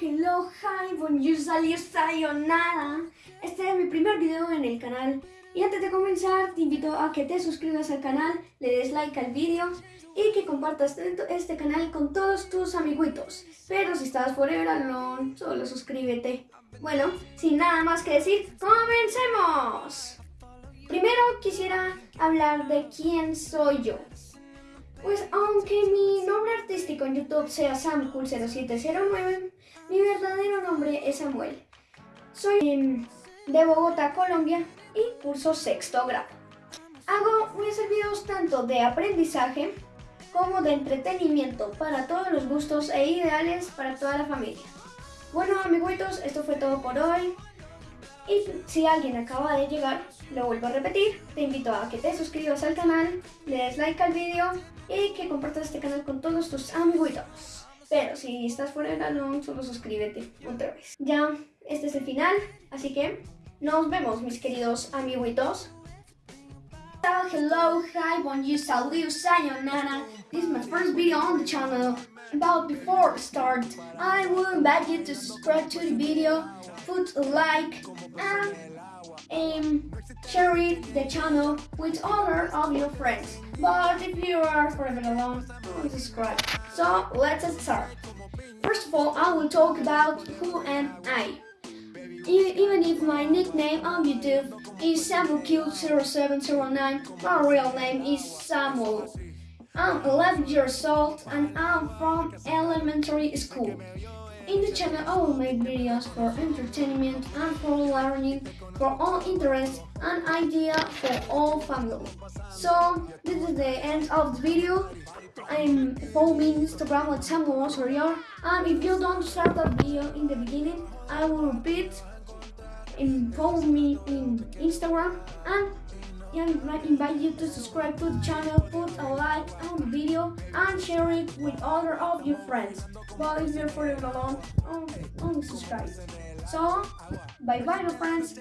hello, hi, bonjour, salut, sayonara. Este es mi primer video en el canal. Y antes de comenzar, te invito a que te suscribas al canal, le des like al vídeo y que compartas este canal con todos tus amiguitos. Pero si estás forever alone, solo suscríbete. Bueno, sin nada más que decir, ¡comencemos! Primero quisiera hablar de quién soy yo. Pues aunque mi nombre artístico en YouTube sea SamCool0709, mi verdadero nombre es Samuel. Soy em, de Bogotá, Colombia y curso sexto grado. Hago mis videos tanto de aprendizaje como de entretenimiento para todos los gustos e ideales para toda la familia. Bueno amiguitos, esto fue todo por hoy. Y si alguien acaba de llegar, lo vuelvo a repetir, te invito a que te suscribas al canal, le des like al vídeo y que compartas este canal con todos tus amiguitos. Pero si estás fuera del salón, solo suscríbete otra vez. Ya, este es el final, así que nos vemos mis queridos amiguitos. Hello, hi, bonjour, salut, sayonara. This is my first video on the channel. About before start, I will invite you to subscribe to the video, put a like, and um, share the channel with other of your friends. But if you are forever alone, subscribe. So let's start. First of all, I will talk about who am I. Even if my nickname on YouTube is SamuelQ0709, my real name is Samuel. I'm 11 years old and I'm from elementary school. In the channel I will make videos for entertainment and for learning, for all interests and idea for all family. So this is the end of the video. I'm following Instagram at Samuel Sorior and if you don't start that video in the beginning, I will repeat and follow me in Instagram and I invite you to subscribe to the channel, put a like on the video and share it with other of your friends. But if you're forever alone, only subscribe. So, bye bye my friends.